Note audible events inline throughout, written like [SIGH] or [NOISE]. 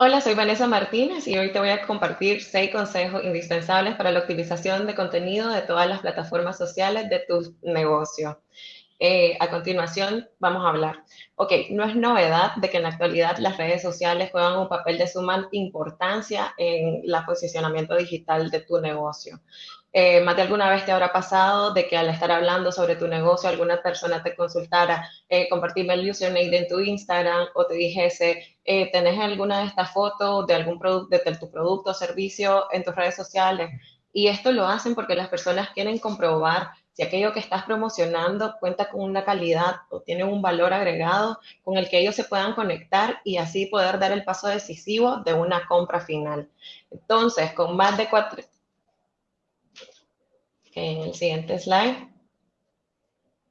Hola, soy Vanessa Martínez y hoy te voy a compartir seis consejos indispensables para la optimización de contenido de todas las plataformas sociales de tu negocio. Eh, a continuación vamos a hablar. Ok, no es novedad de que en la actualidad las redes sociales juegan un papel de suma importancia en el posicionamiento digital de tu negocio. Eh, más de alguna vez te habrá pasado de que al estar hablando sobre tu negocio, alguna persona te consultara, eh, compartirme el username en tu Instagram o te dijese, eh, ¿tenés alguna de estas fotos de algún producto, de tu producto o servicio en tus redes sociales? Y esto lo hacen porque las personas quieren comprobar si aquello que estás promocionando cuenta con una calidad o tiene un valor agregado con el que ellos se puedan conectar y así poder dar el paso decisivo de una compra final. Entonces, con más de cuatro, en el siguiente slide,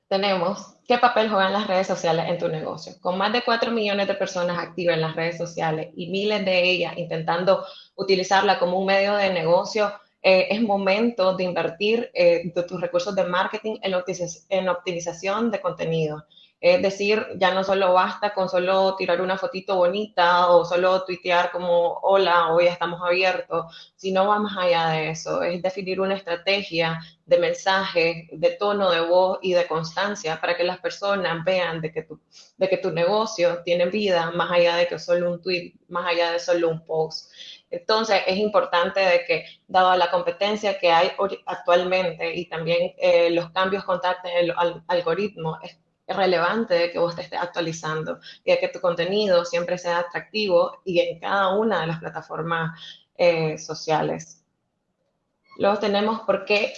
tenemos qué papel juegan las redes sociales en tu negocio. Con más de 4 millones de personas activas en las redes sociales y miles de ellas intentando utilizarla como un medio de negocio, eh, es momento de invertir eh, tus recursos de marketing en optimización de contenido. Es decir, ya no solo basta con solo tirar una fotito bonita o solo tuitear como hola, hoy estamos abiertos, sino va más allá de eso. Es definir una estrategia de mensaje, de tono de voz y de constancia para que las personas vean de que tu, de que tu negocio tiene vida más allá de que solo un tweet, más allá de solo un post. Entonces, es importante de que, dado la competencia que hay actualmente y también eh, los cambios constantes en el algoritmo, es relevante que vos te estés actualizando y que tu contenido siempre sea atractivo y en cada una de las plataformas eh, sociales. Luego tenemos por qué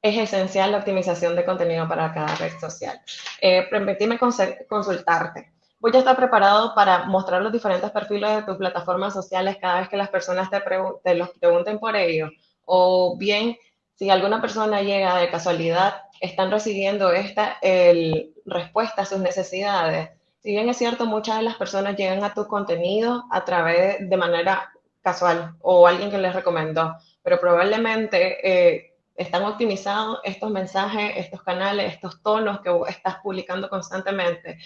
es esencial la optimización de contenido para cada red social. Eh, permitime consultarte. Voy a estar preparado para mostrar los diferentes perfiles de tus plataformas sociales cada vez que las personas te, te los pregunten por ello. O bien, si alguna persona llega de casualidad están recibiendo esta el, respuesta a sus necesidades. Si bien es cierto, muchas de las personas llegan a tu contenido a través de manera casual o alguien que les recomendó, pero probablemente eh, están optimizados estos mensajes, estos canales, estos tonos que estás publicando constantemente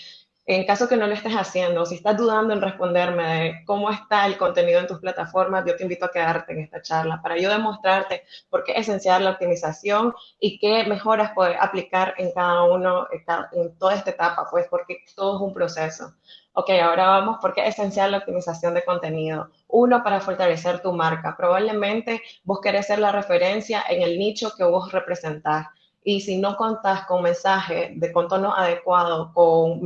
en caso que no lo estés haciendo, si estás dudando en responderme de cómo está el contenido en tus plataformas, yo te invito a quedarte en esta charla para yo demostrarte por qué es esencial la optimización y qué mejoras poder aplicar en cada uno, en toda esta etapa, pues porque todo es un proceso. Ok, ahora vamos, ¿por qué es esencial la optimización de contenido? Uno, para fortalecer tu marca. Probablemente vos querés ser la referencia en el nicho que vos representás. Y si no contás con mensaje de contorno adecuado, con,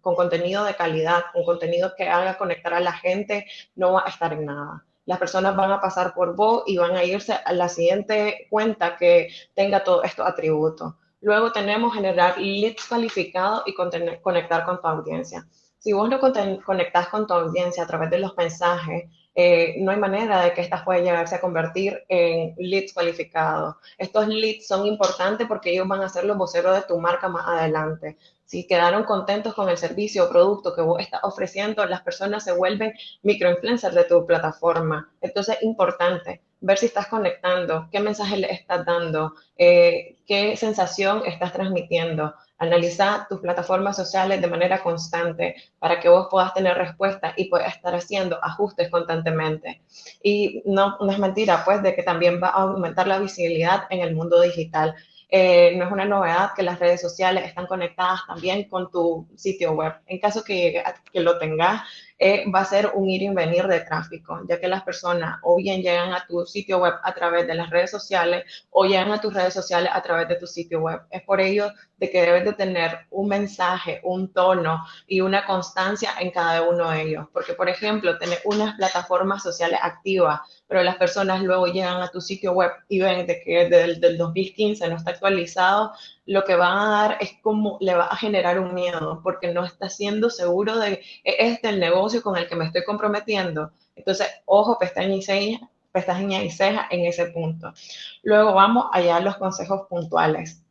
con contenido de calidad, con contenido que haga conectar a la gente, no va a estar en nada. Las personas van a pasar por vos y van a irse a la siguiente cuenta que tenga todos estos atributos. Luego tenemos generar leads calificados y conectar con tu audiencia. Si vos no conectas con tu audiencia a través de los mensajes, eh, no hay manera de que estas puedan llegarse a convertir en leads cualificados. Estos leads son importantes porque ellos van a ser los voceros de tu marca más adelante. Si quedaron contentos con el servicio o producto que vos estás ofreciendo, las personas se vuelven microinfluencers de tu plataforma. Entonces, es importante ver si estás conectando, qué mensaje le estás dando, eh, qué sensación estás transmitiendo. Analiza tus plataformas sociales de manera constante para que vos puedas tener respuesta y puedas estar haciendo ajustes constantemente. Y no, no es mentira, pues, de que también va a aumentar la visibilidad en el mundo digital. Eh, no es una novedad que las redes sociales están conectadas también con tu sitio web. En caso que, que lo tengas, eh, va a ser un ir y venir de tráfico, ya que las personas o bien llegan a tu sitio web a través de las redes sociales o llegan a tus redes sociales a través de tu sitio web. Es por ello de que debes de tener un mensaje, un tono y una constancia en cada uno de ellos. Porque, por ejemplo, tener unas plataformas sociales activas, pero las personas luego llegan a tu sitio web y ven de que desde el 2015 no está actualizado, lo que va a dar es como le va a generar un miedo, porque no está siendo seguro de este el negocio con el que me estoy comprometiendo. Entonces, ojo, pestaña y ceja, pestaña y ceja en ese punto. Luego vamos allá a los consejos puntuales.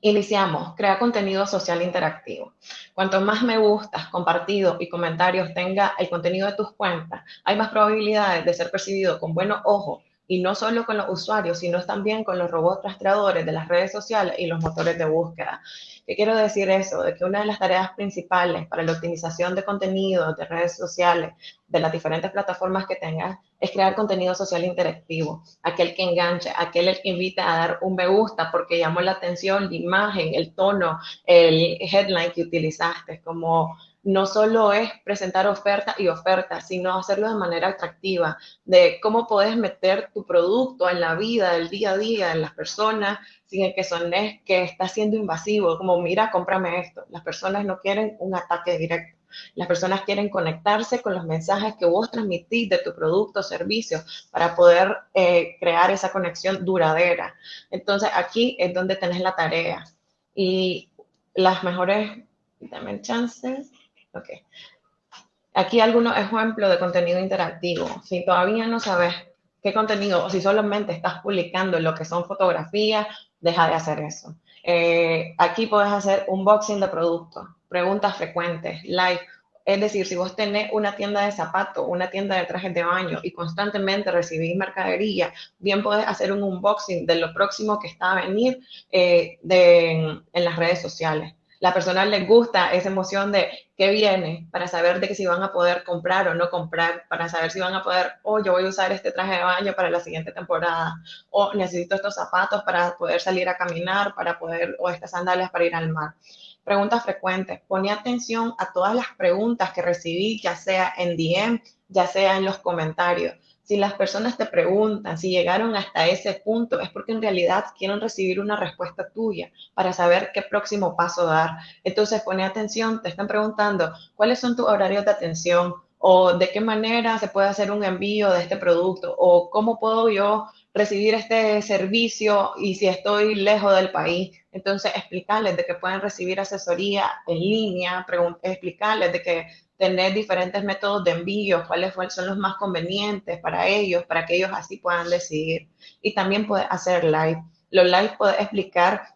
Iniciamos, crea contenido social interactivo. Cuanto más me gustas, compartidos y comentarios tenga el contenido de tus cuentas, hay más probabilidades de ser percibido con buenos ojos y no solo con los usuarios, sino también con los robots rastreadores de las redes sociales y los motores de búsqueda. ¿Qué quiero decir eso? De que una de las tareas principales para la optimización de contenido de redes sociales, de las diferentes plataformas que tengas, es crear contenido social interactivo, aquel que enganche, aquel que invita a dar un me gusta porque llamó la atención la imagen, el tono, el headline que utilizaste, como no solo es presentar oferta y oferta, sino hacerlo de manera atractiva, de cómo puedes meter tu producto en la vida del día a día, en las personas, sin que sones que está siendo invasivo, como mira, cómprame esto. Las personas no quieren un ataque directo. Las personas quieren conectarse con los mensajes que vos transmitís de tu producto o servicio para poder eh, crear esa conexión duradera. Entonces, aquí es donde tenés la tarea. Y las mejores, dame chances Ok. Aquí algunos ejemplos de contenido interactivo. Si todavía no sabes qué contenido o si solamente estás publicando lo que son fotografías, deja de hacer eso. Eh, aquí puedes hacer unboxing de productos, preguntas frecuentes, live. Es decir, si vos tenés una tienda de zapatos, una tienda de trajes de baño y constantemente recibís mercadería, bien puedes hacer un unboxing de lo próximo que está a venir eh, en las redes sociales la persona les gusta esa emoción de qué viene, para saber de que si van a poder comprar o no comprar, para saber si van a poder, oh, yo voy a usar este traje de baño para la siguiente temporada, o necesito estos zapatos para poder salir a caminar, para poder, o estas sandalias para ir al mar. Preguntas frecuentes. Pone atención a todas las preguntas que recibí, ya sea en DM, ya sea en los comentarios si las personas te preguntan si llegaron hasta ese punto, es porque en realidad quieren recibir una respuesta tuya para saber qué próximo paso dar. Entonces, pone atención, te están preguntando cuáles son tus horarios de atención o de qué manera se puede hacer un envío de este producto o cómo puedo yo recibir este servicio y si estoy lejos del país. Entonces, explicarles de que pueden recibir asesoría en línea, explicarles de que tener diferentes métodos de envío, cuáles son los más convenientes para ellos, para que ellos así puedan decidir. Y también puedes hacer live. Los live puedes explicar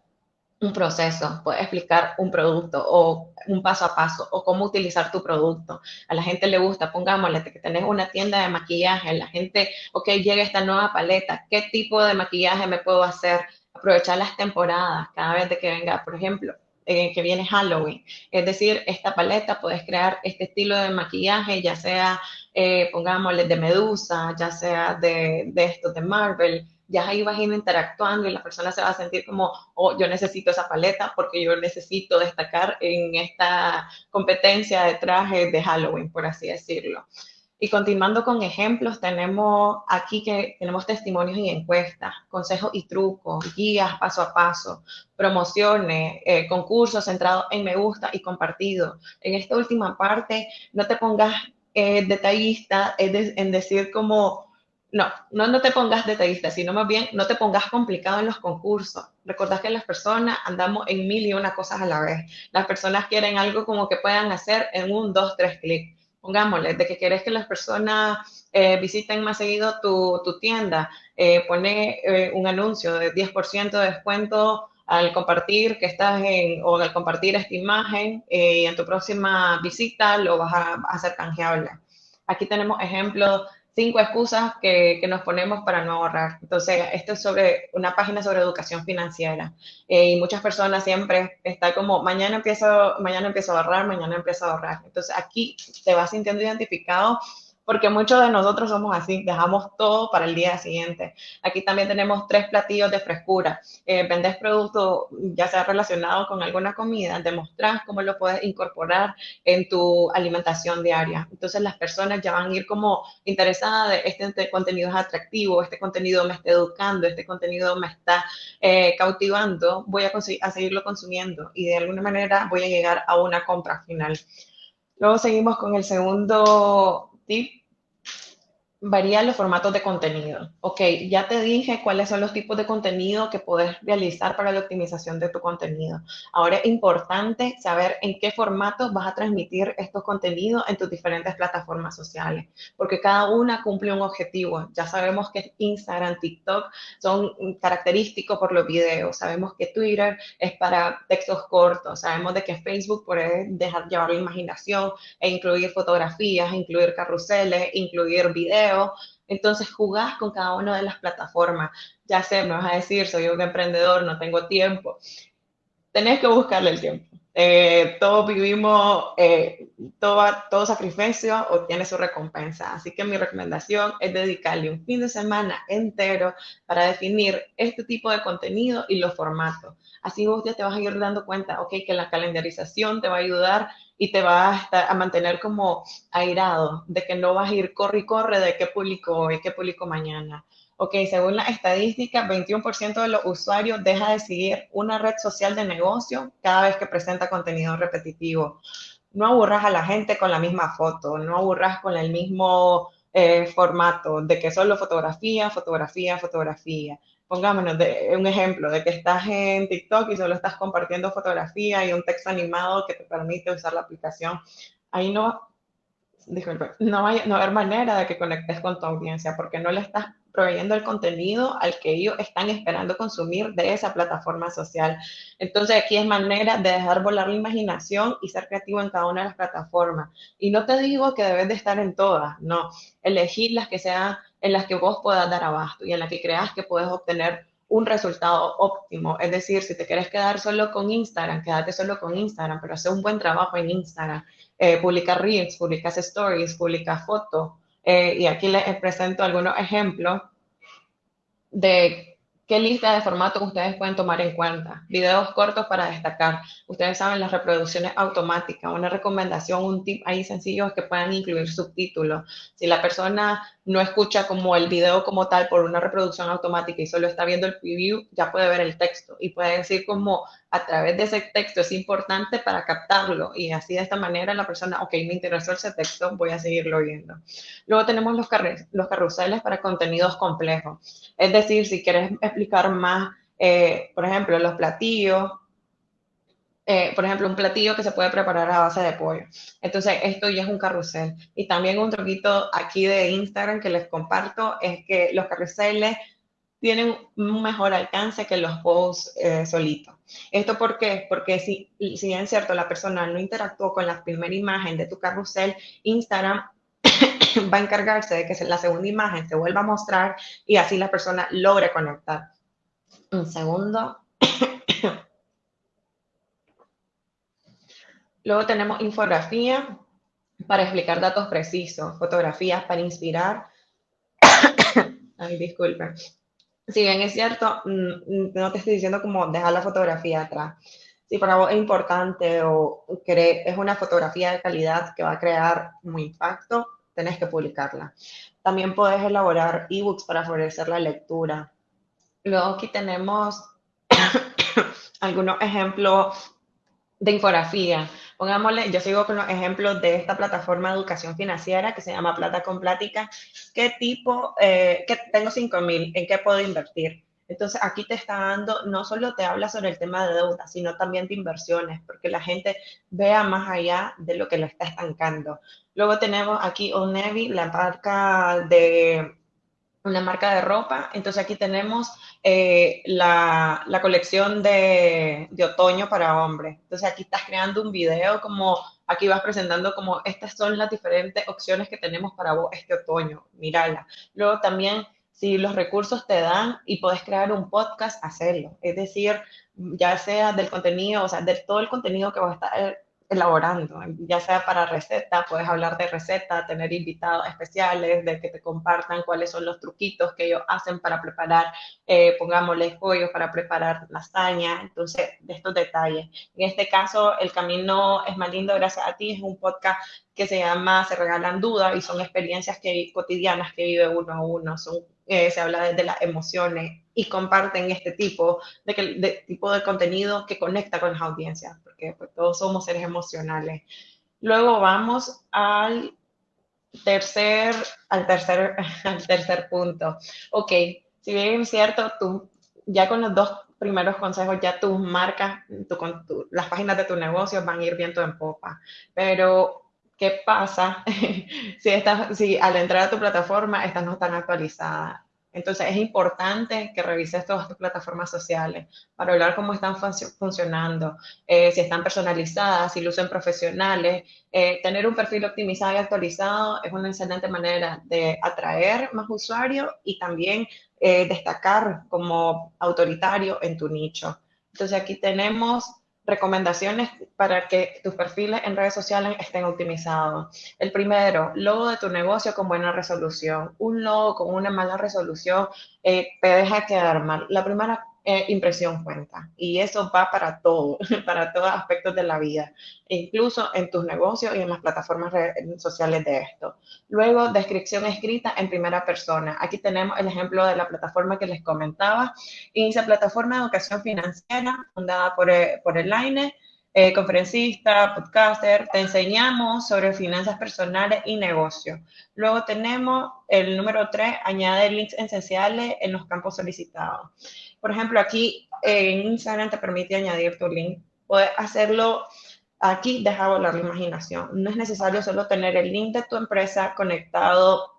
un proceso, puedes explicar un producto o un paso a paso o cómo utilizar tu producto. A la gente le gusta, pongámosle que tenés una tienda de maquillaje, la gente, ok, llega esta nueva paleta, ¿qué tipo de maquillaje me puedo hacer? Aprovechar las temporadas cada vez de que venga, por ejemplo, que viene Halloween. Es decir, esta paleta puedes crear este estilo de maquillaje, ya sea, eh, pongámosle, de Medusa, ya sea de, de de Marvel. Ya ahí vas a ir interactuando y la persona se va a sentir como, oh, yo necesito esa paleta porque yo necesito destacar en esta competencia de trajes de Halloween, por así decirlo. Y continuando con ejemplos, tenemos aquí que tenemos testimonios y encuestas, consejos y trucos, guías paso a paso, promociones, eh, concursos centrados en me gusta y compartido. En esta última parte, no te pongas eh, detallista en decir como, no, no, no te pongas detallista, sino más bien no te pongas complicado en los concursos. Recordad que las personas andamos en mil y una cosas a la vez. Las personas quieren algo como que puedan hacer en un, dos, tres clics pongámosle, de que quieres que las personas eh, visiten más seguido tu, tu tienda, eh, pone eh, un anuncio de 10% de descuento al compartir que estás en, o al compartir esta imagen y en tu próxima visita lo vas a, a hacer canjeable. Aquí tenemos ejemplos cinco excusas que, que, nos ponemos para no ahorrar. Entonces, esto es sobre una página sobre educación financiera. Eh, y muchas personas siempre están como, mañana empiezo, mañana empiezo a ahorrar, mañana empiezo a ahorrar. Entonces, aquí te vas sintiendo identificado porque muchos de nosotros somos así, dejamos todo para el día siguiente. Aquí también tenemos tres platillos de frescura. Eh, vendes productos ya sea relacionado con alguna comida, demostrar cómo lo puedes incorporar en tu alimentación diaria. Entonces las personas ya van a ir como interesadas de este contenido es atractivo, este contenido me está educando, este contenido me está eh, cautivando, voy a, a seguirlo consumiendo y de alguna manera voy a llegar a una compra final. Luego seguimos con el segundo tip varían los formatos de contenido. Ok, ya te dije cuáles son los tipos de contenido que puedes realizar para la optimización de tu contenido. Ahora es importante saber en qué formato vas a transmitir estos contenidos en tus diferentes plataformas sociales, porque cada una cumple un objetivo. Ya sabemos que Instagram, TikTok son característicos por los videos. Sabemos que Twitter es para textos cortos. Sabemos de que Facebook puede dejar llevar la imaginación e incluir fotografías, incluir carruseles, incluir videos entonces jugás con cada una de las plataformas. Ya sé, me vas a decir, soy un emprendedor, no tengo tiempo. Tenés que buscarle el tiempo. Eh, todos vivimos, eh, todo, todo sacrificio obtiene su recompensa. Así que mi recomendación es dedicarle un fin de semana entero para definir este tipo de contenido y los formatos. Así vos ya te vas a ir dando cuenta, ok, que la calendarización te va a ayudar y te va a, estar, a mantener como airado de que no vas a ir corre y corre de qué publico hoy, qué publico mañana. Ok, según la estadística, 21% de los usuarios deja de seguir una red social de negocio cada vez que presenta contenido repetitivo. No aburras a la gente con la misma foto, no aburras con el mismo eh, formato de que solo fotografía, fotografía, fotografía pongámonos de, un ejemplo de que estás en TikTok y solo estás compartiendo fotografía y un texto animado que te permite usar la aplicación, ahí no, disculpe, no, hay, no va a haber manera de que conectes con tu audiencia porque no le estás proveyendo el contenido al que ellos están esperando consumir de esa plataforma social. Entonces aquí es manera de dejar volar la imaginación y ser creativo en cada una de las plataformas. Y no te digo que debes de estar en todas, no, elegir las que sean en las que vos puedas dar abasto y en las que creas que puedes obtener un resultado óptimo. Es decir, si te quieres quedar solo con Instagram, quédate solo con Instagram, pero hace un buen trabajo en Instagram. Eh, publica reels, publicas stories, publica fotos. Eh, y aquí les presento algunos ejemplos de ¿Qué lista de formatos ustedes pueden tomar en cuenta? Videos cortos para destacar. Ustedes saben las reproducciones automáticas. Una recomendación, un tip ahí sencillo es que puedan incluir subtítulos. Si la persona no escucha como el video como tal por una reproducción automática y solo está viendo el preview, ya puede ver el texto y puede decir como a través de ese texto es importante para captarlo y así de esta manera la persona, ok, me interesó ese texto, voy a seguirlo viendo. Luego tenemos los, los carruseles para contenidos complejos. Es decir, si quieres explicar más, eh, por ejemplo, los platillos, eh, por ejemplo, un platillo que se puede preparar a base de pollo. Entonces, esto ya es un carrusel. Y también un truquito aquí de Instagram que les comparto es que los carruseles tienen un mejor alcance que los posts eh, solitos. ¿Esto por qué? Porque si, si bien es cierto, la persona no interactuó con la primera imagen de tu carrusel, Instagram [LAUGHS] va a encargarse de que la segunda imagen se vuelva a mostrar y así la persona logre conectar. Un segundo. [COUGHS] Luego tenemos infografía para explicar datos precisos, fotografías para inspirar. [COUGHS] Ay, disculpen si bien es cierto, mm, no te estoy diciendo como dejar la fotografía atrás. Si para vos es importante o es una fotografía de calidad que va a crear un impacto, tenés que publicarla. También puedes elaborar ebooks para favorecer la lectura. Luego aquí tenemos [COUGHS] algunos ejemplos de infografía. Pongámosle, yo sigo con los ejemplos de esta plataforma de educación financiera que se llama Plata con Plática. ¿Qué tipo, eh, que tengo 5 mil, en qué puedo invertir? Entonces aquí te está dando, no solo te habla sobre el tema de deuda, sino también de inversiones, porque la gente vea más allá de lo que lo está estancando. Luego tenemos aquí Old Navy, la marca de una marca de ropa. Entonces aquí tenemos eh, la, la, colección de, de, otoño para hombres. Entonces aquí estás creando un video como, aquí vas presentando como estas son las diferentes opciones que tenemos para vos este otoño. Mírala. Luego también, si los recursos te dan y puedes crear un podcast, hacerlo. Es decir, ya sea del contenido, o sea, de todo el contenido que vas a estar elaborando, ya sea para receta, puedes hablar de receta, tener invitados especiales, de que te compartan cuáles son los truquitos que ellos hacen para preparar, eh, pongámosle pollo para preparar lasaña, entonces de estos detalles. En este caso, El Camino es más lindo gracias a ti, es un podcast que se llama Se regalan dudas y son experiencias que, cotidianas que vive uno a uno, son, eh, se habla desde las emociones y comparten este tipo de, de, tipo de contenido que conecta con las audiencias, porque pues, todos somos seres emocionales. Luego vamos al tercer, al tercer, [LAUGHS] al tercer punto. Ok, si bien es cierto, tú ya con los dos primeros consejos, ya tus marcas, tu, las páginas de tu negocio van a ir viento en popa. Pero, ¿qué pasa [LAUGHS] si, estás, si al entrar a tu plataforma estas no están actualizadas? Entonces es importante que revises todas tus plataformas sociales para hablar cómo están funcionando, eh, si están personalizadas, si lucen profesionales. Eh, tener un perfil optimizado y actualizado es una excelente manera de atraer más usuarios y también eh, destacar como autoritario en tu nicho. Entonces aquí tenemos recomendaciones para que tus perfiles en redes sociales estén optimizados. El primero, logo de tu negocio con buena resolución. Un logo con una mala resolución eh, te deja quedar mal. La primera eh, impresión cuenta. Y eso va para todo, [LAUGHS] para todos aspectos de la vida, incluso en tus negocios y en las plataformas sociales de esto. Luego, descripción escrita en primera persona. Aquí tenemos el ejemplo de la plataforma que les comentaba. Inicia plataforma de educación financiera fundada por, eh, por el AINE. Eh, conferencista, podcaster, te enseñamos sobre finanzas personales y negocios. Luego tenemos el número 3, añade links esenciales en los campos solicitados. Por ejemplo, aquí en Instagram te permite añadir tu link. Puedes hacerlo aquí, deja volar la imaginación. No es necesario solo tener el link de tu empresa conectado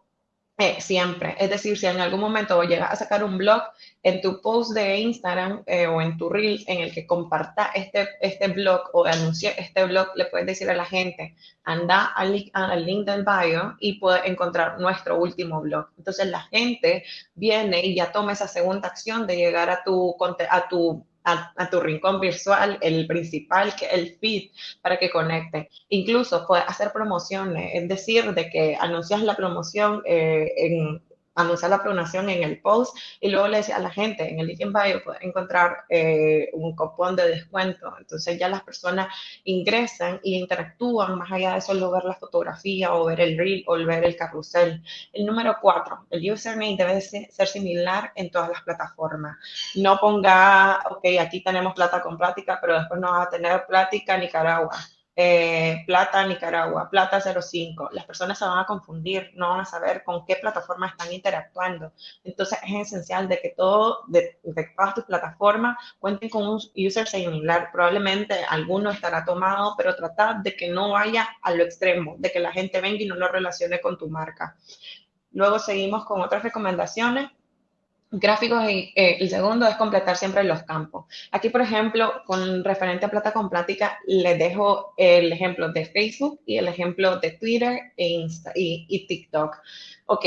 eh, siempre. Es decir, si en algún momento llegas a sacar un blog en tu post de Instagram eh, o en tu reel en el que comparta este, este blog o anuncie este blog, le puedes decir a la gente, anda al, al link del bio y puedes encontrar nuestro último blog. Entonces la gente viene y ya toma esa segunda acción de llegar a tu, a tu a, tu rincón virtual, el principal, que el feed, para que conecte. Incluso puedes hacer promociones, es decir, de que anuncias la promoción eh, en, anunciar la pronunciación en el post y luego le decía a la gente en el link en bio puede encontrar eh, un cupón de descuento. Entonces ya las personas ingresan y interactúan más allá de solo ver la fotografía o ver el reel o ver el carrusel. El número cuatro, el username debe ser similar en todas las plataformas. No ponga, ok, aquí tenemos plata con plática, pero después no va a tener plática Nicaragua eh, plata Nicaragua, Plata 05. Las personas se van a confundir, no van a saber con qué plataforma están interactuando. Entonces es esencial de que todo, de, todas tus plataformas cuenten con un user similar. Probablemente alguno estará tomado, pero tratar de que no vaya a lo extremo, de que la gente venga y no lo relacione con tu marca. Luego seguimos con otras recomendaciones gráficos y eh, el segundo es completar siempre los campos. Aquí, por ejemplo, con referente a plata con plática, les dejo el ejemplo de Facebook y el ejemplo de Twitter e Insta y, y TikTok. Ok,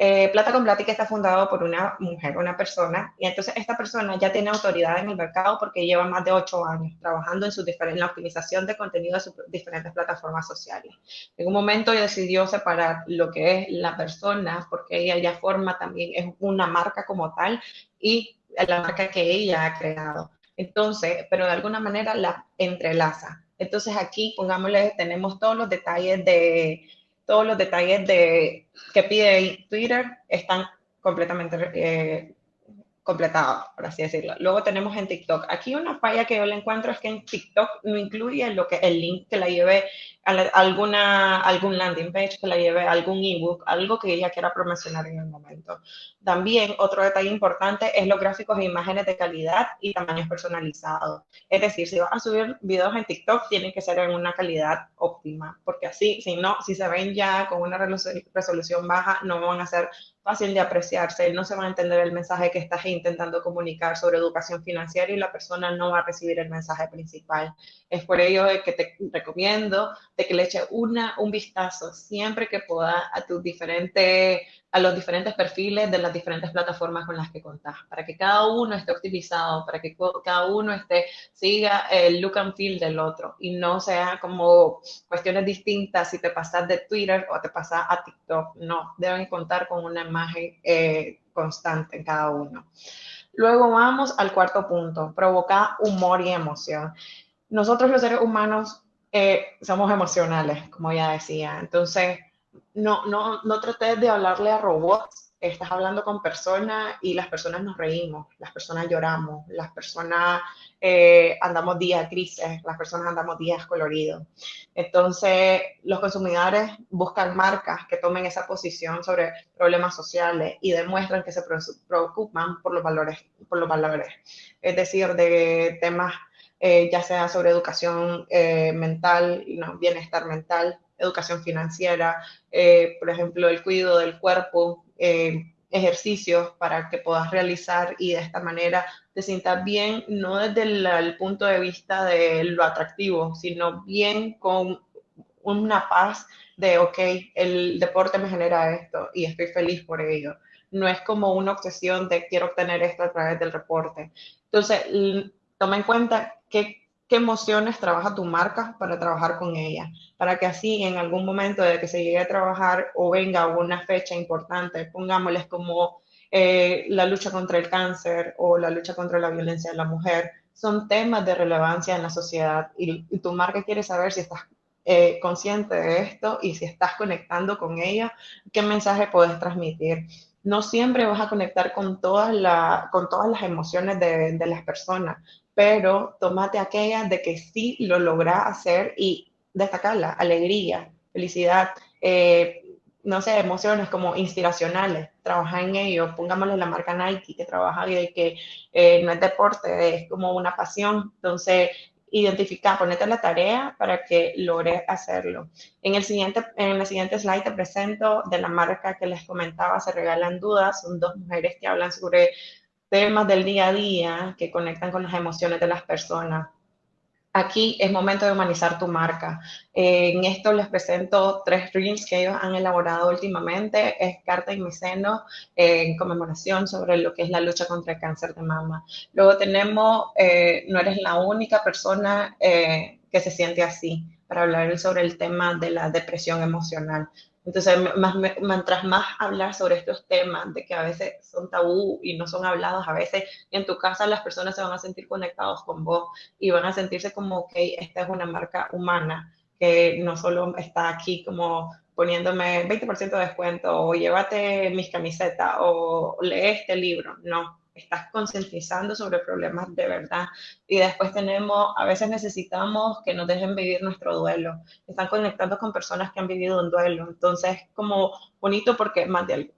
eh, Plata con Plática está fundado por una mujer, una persona, y entonces esta persona ya tiene autoridad en el mercado porque lleva más de ocho años trabajando en, su en la optimización de contenido de sus diferentes plataformas sociales. En un momento ella decidió separar lo que es la persona, porque ella ya forma también, es una marca como tal, y la marca que ella ha creado. Entonces, pero de alguna manera la entrelaza. Entonces aquí, pongámosle, tenemos todos los detalles de todos los detalles de, que pide Twitter están completamente eh, completados, por así decirlo. Luego tenemos en TikTok. Aquí una falla que yo le encuentro es que en TikTok no incluye lo que, el link que la lleve alguna, algún landing page que la lleve algún ebook, algo que ella quiera promocionar en el momento. También otro detalle importante es los gráficos e imágenes de calidad y tamaños personalizados. Es decir, si vas a subir videos en TikTok, tienen que ser en una calidad óptima, porque así, si no, si se ven ya con una resolución baja, no van a ser fácil de apreciarse, no se va a entender el mensaje que estás intentando comunicar sobre educación financiera y la persona no va a recibir el mensaje principal. Es por ello que te recomiendo de que le eche una, un vistazo siempre que pueda a tus diferentes, a los diferentes perfiles de las diferentes plataformas con las que contás, para que cada uno esté optimizado, para que cada uno esté, siga el look and feel del otro y no sea como cuestiones distintas si te pasas de Twitter o te pasas a TikTok. No, deben contar con una imagen eh, constante en cada uno. Luego vamos al cuarto punto, provocar humor y emoción. Nosotros los seres humanos eh, somos emocionales, como ya decía. Entonces, no, no, no trates de hablarle a robots estás hablando con personas y las personas nos reímos, las personas lloramos, las personas eh, andamos días grises, las personas andamos días coloridos. Entonces, los consumidores buscan marcas que tomen esa posición sobre problemas sociales y demuestran que se preocupan por los valores, por los valores. Es decir, de temas eh, ya sea sobre educación eh, mental, ¿no? bienestar mental, educación financiera, eh, por ejemplo, el cuidado del cuerpo, eh, ejercicios para que puedas realizar y de esta manera te sientas bien, no desde el, punto de vista de lo atractivo, sino bien con una paz de, ok, el deporte me genera esto y estoy feliz por ello. No es como una obsesión de quiero obtener esto a través del reporte. Entonces, toma en cuenta qué emociones trabaja tu marca para trabajar con ella, para que así en algún momento de que se llegue a trabajar o venga una fecha importante, pongámosles como eh, la lucha contra el cáncer o la lucha contra la violencia de la mujer, son temas de relevancia en la sociedad y, tu marca quiere saber si estás eh, consciente de esto y si estás conectando con ella, qué mensaje puedes transmitir. No siempre vas a conectar con todas, con todas las emociones de, de las personas, pero tomate aquella de que sí lo logra hacer y destacarla, alegría, felicidad, eh, no sé, emociones como inspiracionales, trabaja en ello, pongámosle la marca Nike, que trabaja y que eh, no es deporte, es como una pasión, entonces identificar, ponete la tarea para que logres hacerlo. En el siguiente, en el siguiente slide te presento de la marca que les comentaba, se regalan dudas, son dos mujeres que hablan sobre temas del día a día que conectan con las emociones de las personas. Aquí es momento de humanizar tu marca. en esto les presento tres reels que ellos han elaborado últimamente. Es Carta y mi seno en conmemoración sobre lo que es la lucha contra el cáncer de mama. Luego tenemos eh, No eres la única persona eh, que se siente así para hablar sobre el tema de la depresión emocional. Entonces, mientras más hablar sobre estos temas, de que a veces son tabú y no son hablados, a veces en tu casa las personas se van a sentir conectados con vos y van a sentirse como, ok, esta es una marca humana, que no solo está aquí como poniéndome 20% de descuento o llévate mis camisetas o lee este libro, no estás concientizando sobre problemas de verdad. Y después tenemos, a veces necesitamos que nos dejen vivir nuestro duelo. Están conectando con personas que han vivido un duelo. Entonces, como bonito porque más de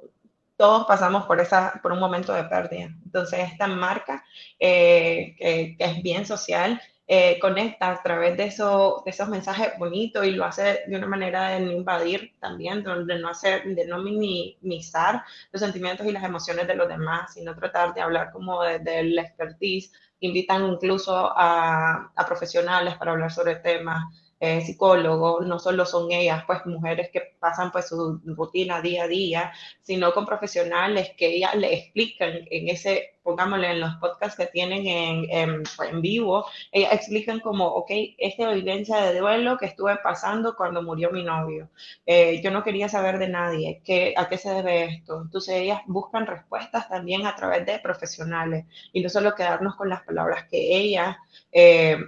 todos pasamos por, esa, por un momento de pérdida. Entonces, esta marca, eh, que, que, es bien social, eh, conecta a través de, eso, de esos mensajes bonitos y lo hace de una manera de no invadir también, de no, hacer, de no minimizar los sentimientos y las emociones de los demás, sino tratar de hablar como desde el expertise. Invitan incluso a, a profesionales para hablar sobre temas eh, psicólogos, no solo son ellas, pues mujeres que pasan pues su rutina día a día, sino con profesionales que ellas le explican en ese, pongámosle en los podcasts que tienen en, en, vivo, ellas explican como, ok, esta evidencia de duelo que estuve pasando cuando murió mi novio, eh, yo no quería saber de nadie, ¿qué, ¿a qué se debe esto? Entonces ellas buscan respuestas también a través de profesionales y no solo quedarnos con las palabras que ellas... Eh,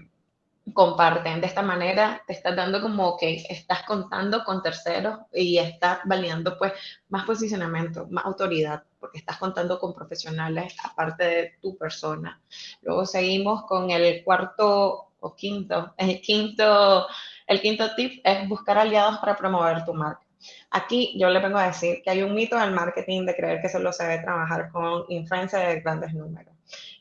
comparten. De esta manera te estás dando como que estás contando con terceros y estás validando pues más posicionamiento, más autoridad, porque estás contando con profesionales aparte de tu persona. Luego seguimos con el cuarto o quinto. El quinto, el quinto tip es buscar aliados para promover tu marca. Aquí yo le vengo a decir que hay un mito del marketing de creer que solo se debe trabajar con influencers de grandes números.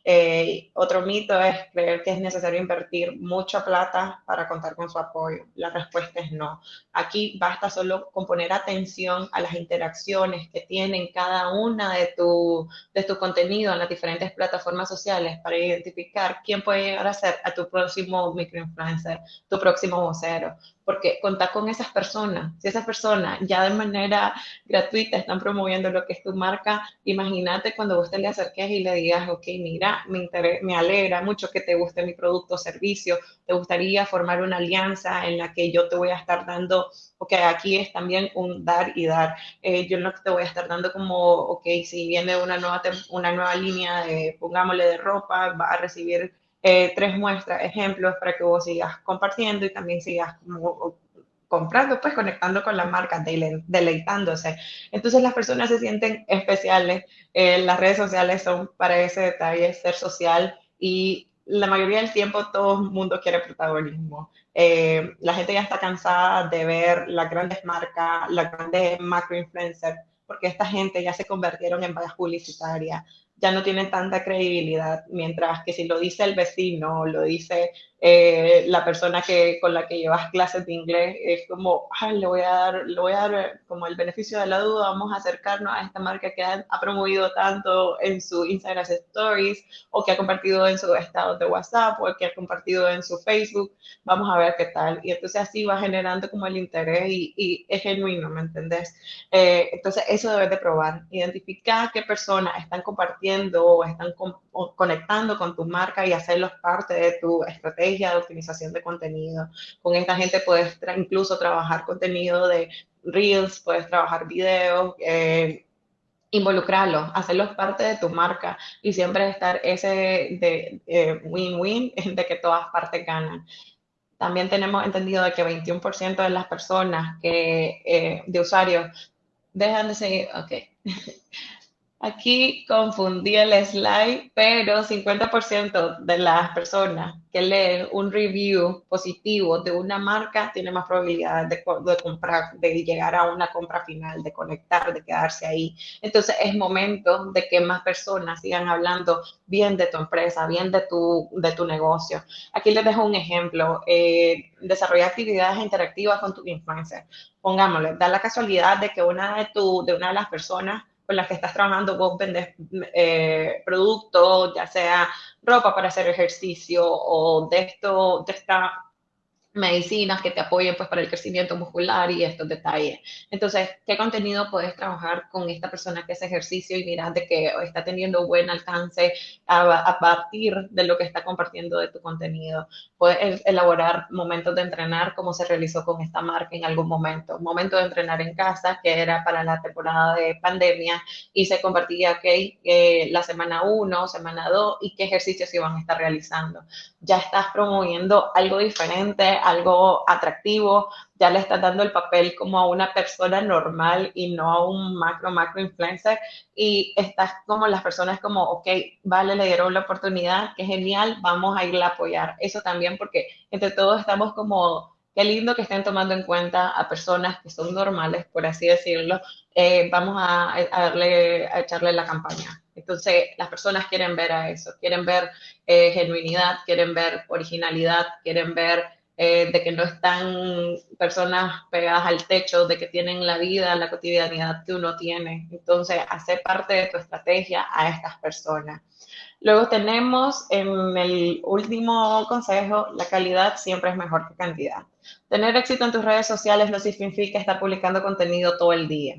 Eh, otro mito es creer que es necesario invertir mucha plata para contar con su apoyo. La respuesta es no. Aquí basta solo con poner atención a las interacciones que tienen cada una de tu, de tu contenido en las diferentes plataformas sociales para identificar quién puede llegar a ser a tu próximo microinfluencer, tu próximo vocero porque contar con esas personas, si esas personas ya de manera gratuita están promoviendo lo que es tu marca, imagínate cuando vos te le acerques y le digas, ok, mira, me, me alegra mucho que te guste mi producto o servicio, te gustaría formar una alianza en la que yo te voy a estar dando, ok, aquí es también un dar y dar, eh, yo no te voy a estar dando como, ok, si viene una nueva, una nueva línea de, pongámosle, de ropa, va a recibir eh, tres muestras, ejemplos para que vos sigas compartiendo y también sigas como comprando, pues conectando con la marca, deleitándose. Entonces las personas se sienten especiales. Eh, las redes sociales son para ese detalle, ser social y la mayoría del tiempo todo el mundo quiere protagonismo. Eh, la gente ya está cansada de ver las grandes marcas, las grandes macro influencers, porque esta gente ya se convirtieron en vallas publicitarias, ya no tienen tanta credibilidad, mientras que si lo dice el vecino, lo dice eh, la persona que, con la que llevas clases de inglés es como, le voy a dar, le voy a dar eh, como el beneficio de la duda, vamos a acercarnos a esta marca que ha, promovido tanto en su Instagram Stories o que ha compartido en su estado de WhatsApp o que ha compartido en su Facebook, vamos a ver qué tal. Y entonces así va generando como el interés y, es genuino, ¿me entendés? Eh, entonces eso debes de probar, identificar qué personas están compartiendo o están conectando con tu marca y hacerlos parte de tu estrategia de optimización de contenido. Con esta gente puedes incluso trabajar contenido de Reels, puedes trabajar videos, eh, involucrarlos, hacerlos parte de tu marca y siempre estar ese de eh, win-win [LAUGHS] de que todas partes ganan. También tenemos entendido de que 21% de las personas que, eh, de usuarios dejan de seguir, ok, [LAUGHS] Aquí confundí el slide, pero 50% de las personas que leen un review positivo de una marca tiene más probabilidad de, comprar, de llegar a una compra final, de conectar, de quedarse ahí. Entonces es momento de que más personas sigan hablando bien de tu empresa, bien de tu, de tu negocio. Aquí les dejo un ejemplo. Eh, desarrollar actividades interactivas con tu influencer. Pongámosle, da la casualidad de que una de, tu, de una de las personas con las que estás trabajando, vos vendes eh, productos, ya sea ropa para hacer ejercicio o de esto, de esta medicinas que te apoyen pues para el crecimiento muscular y estos detalles. Entonces, ¿qué contenido puedes trabajar con esta persona que hace ejercicio y miras de que está teniendo buen alcance a, partir de lo que está compartiendo de tu contenido? Puedes elaborar momentos de entrenar como se realizó con esta marca en algún momento. Un momento de entrenar en casa que era para la temporada de pandemia y se compartía que eh, la semana 1, semana 2 y qué ejercicios iban a estar realizando. Ya estás promoviendo algo diferente algo atractivo, ya le estás dando el papel como a una persona normal y no a un macro, macro influencer. Y estás como las personas como, ok, vale, le dieron la oportunidad, qué genial, vamos a irla a apoyar. Eso también porque entre todos estamos como, qué lindo que estén tomando en cuenta a personas que son normales, por así decirlo. Eh, vamos a, darle, a echarle la campaña. Entonces, las personas quieren ver a eso, quieren ver eh, genuinidad, quieren ver originalidad, quieren ver eh, de que no están personas pegadas al techo, de que tienen la vida, la cotidianidad que uno tiene. Entonces, hacer parte de tu estrategia a estas personas. Luego tenemos en el último consejo, la calidad siempre es mejor que cantidad. Tener éxito en tus redes sociales no significa estar publicando contenido todo el día.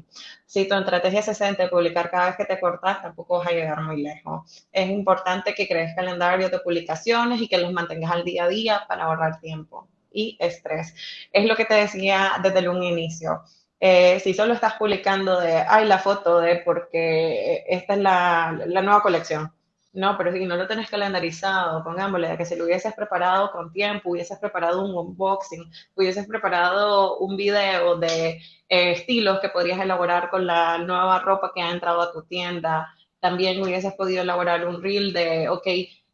Si tu estrategia centra en publicar cada vez que te cortas, tampoco vas a llegar muy lejos. Es importante que crees calendario de publicaciones y que los mantengas al día a día para ahorrar tiempo y estrés. Es lo que te decía desde un inicio. Eh, si solo estás publicando de, ay, la foto de porque esta es la nueva colección, no, pero si no lo tenés calendarizado, pongámosle, de que si lo hubieses preparado con tiempo, hubieses preparado un unboxing, hubieses preparado un video de eh, estilos que podrías elaborar con la nueva ropa que ha entrado a tu tienda. También hubieses podido elaborar un reel de, ok,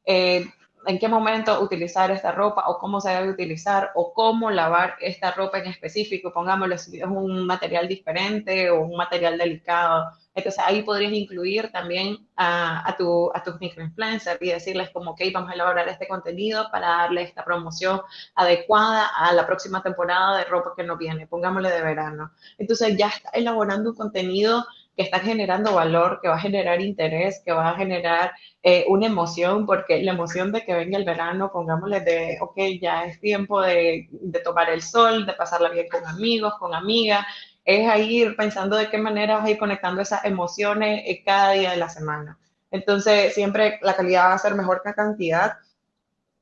eh, en qué momento utilizar esta ropa o cómo se debe utilizar o cómo lavar esta ropa en específico, pongámosle si es un material diferente o un material delicado entonces ahí podrías incluir también a, a, tu, a tus microinfluencers y decirles como, ok, vamos a elaborar este contenido para darle esta promoción adecuada a la próxima temporada de ropa que nos viene, pongámosle de verano. Entonces ya está elaborando un contenido que está generando valor, que va a generar interés, que va a generar eh, una emoción, porque la emoción de que venga el verano, pongámosle de, ok, ya es tiempo de, de tomar el sol, de pasarla bien con amigos, con amigas, es ahí ir pensando de qué manera vas a ir conectando esas emociones eh, cada día de la semana. Entonces, siempre la calidad va a ser mejor que la cantidad.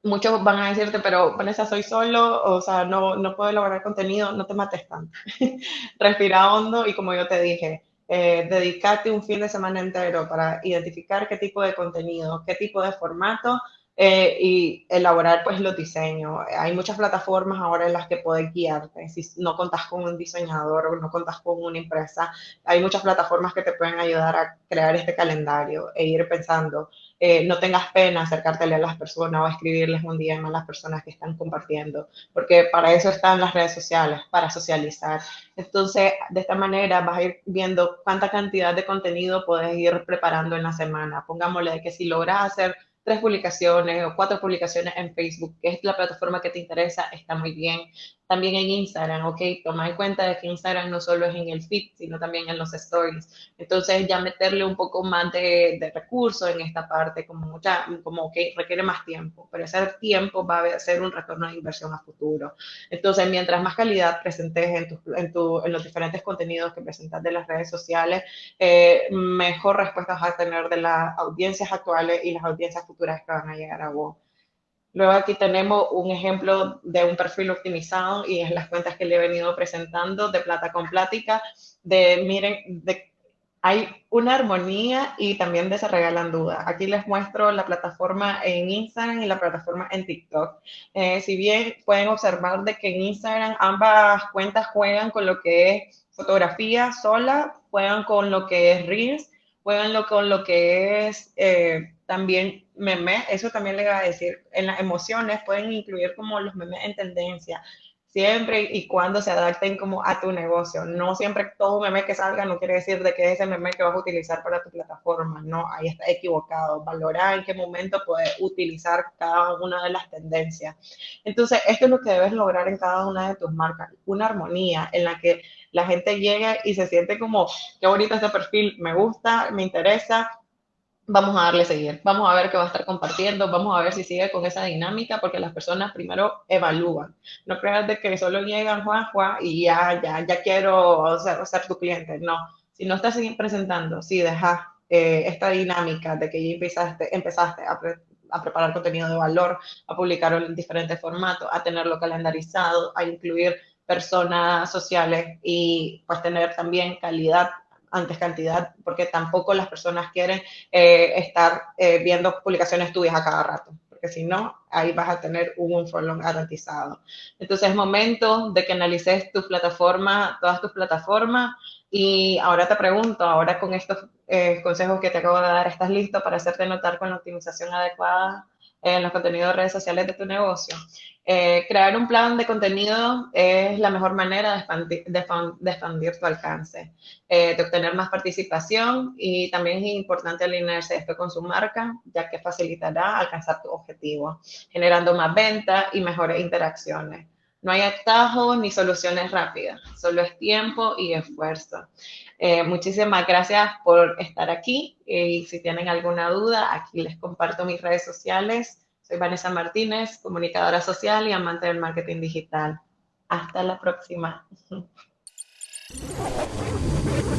Muchos van a decirte, pero Vanessa, soy solo, o sea, no, no puedo elaborar contenido, no te mates tanto. [LAUGHS] Respira hondo y como yo te dije, eh, dedicarte un fin de semana entero para identificar qué tipo de contenido, qué tipo de formato eh, y elaborar pues los diseños. Hay muchas plataformas ahora en las que puedes guiarte. Si no contas con un diseñador o no contas con una empresa, hay muchas plataformas que te pueden ayudar a crear este calendario e ir pensando. Eh, no tengas pena acercártele a las personas o escribirles un día a las personas que están compartiendo, porque para eso están las redes sociales, para socializar. Entonces, de esta manera vas a ir viendo cuánta cantidad de contenido puedes ir preparando en la semana. Pongámosle que si logras hacer tres publicaciones o cuatro publicaciones en Facebook, que es la plataforma que te interesa, está muy bien. También en Instagram, ok, toma en cuenta de que Instagram no solo es en el feed, sino también en los stories. Entonces ya meterle un poco más de, de recursos en esta parte, como mucha, como que requiere más tiempo, pero ese tiempo va a ser un retorno de inversión a futuro. Entonces, mientras más calidad presentes en, tu, en, tu, en los diferentes contenidos que presentas de las redes sociales, eh, mejor respuesta vas a tener de las audiencias actuales y las audiencias futuras que van a llegar a vos. Luego aquí tenemos un ejemplo de un perfil optimizado y es las cuentas que le he venido presentando de plata con plática, de miren, de, hay una armonía y también de se regalan dudas. Aquí les muestro la plataforma en Instagram y la plataforma en TikTok. Eh, si bien pueden observar de que en Instagram ambas cuentas juegan con lo que es fotografía sola, juegan con lo que es Reels, juegan con lo que es... Eh, también memes, eso también le voy a decir, en las emociones pueden incluir como los memes en tendencia, siempre y cuando se adapten como a tu negocio. No siempre todo meme que salga no quiere decir de que es ese meme que vas a utilizar para tu plataforma, no, ahí está equivocado. Valora en qué momento puedes utilizar cada una de las tendencias. Entonces, esto es lo que debes lograr en cada una de tus marcas, una armonía en la que la gente llegue y se siente como, qué bonito este perfil, me gusta, me interesa, vamos a darle seguir, vamos a ver qué va a estar compartiendo, vamos a ver si sigue con esa dinámica, porque las personas primero evalúan. No creas de que solo llegan Juan, y ya, ya, ya quiero ser, ser tu cliente. No, si no estás presentando, si dejas eh, esta dinámica de que ya empezaste, empezaste a, a preparar contenido de valor, a publicarlo en diferentes formatos, a tenerlo calendarizado, a incluir personas sociales y pues tener también calidad antes cantidad, porque tampoco las personas quieren eh, estar eh, viendo publicaciones tuyas a cada rato, porque si no, ahí vas a tener un follow garantizado. Entonces es momento de que analices tu plataforma, todas tus plataformas, y ahora te pregunto, ahora con estos eh, consejos que te acabo de dar, ¿estás listo para hacerte notar con la optimización adecuada en los contenidos de redes sociales de tu negocio? Eh, crear un plan de contenido es la mejor manera de expandir, tu alcance, eh, de obtener más participación y también es importante alinearse esto con su marca, ya que facilitará alcanzar tu objetivo, generando más ventas y mejores interacciones. No hay atajos ni soluciones rápidas, solo es tiempo y esfuerzo. Eh, muchísimas gracias por estar aquí y si tienen alguna duda, aquí les comparto mis redes sociales soy Vanessa Martínez, comunicadora social y amante del marketing digital. Hasta la próxima. [LAUGHS]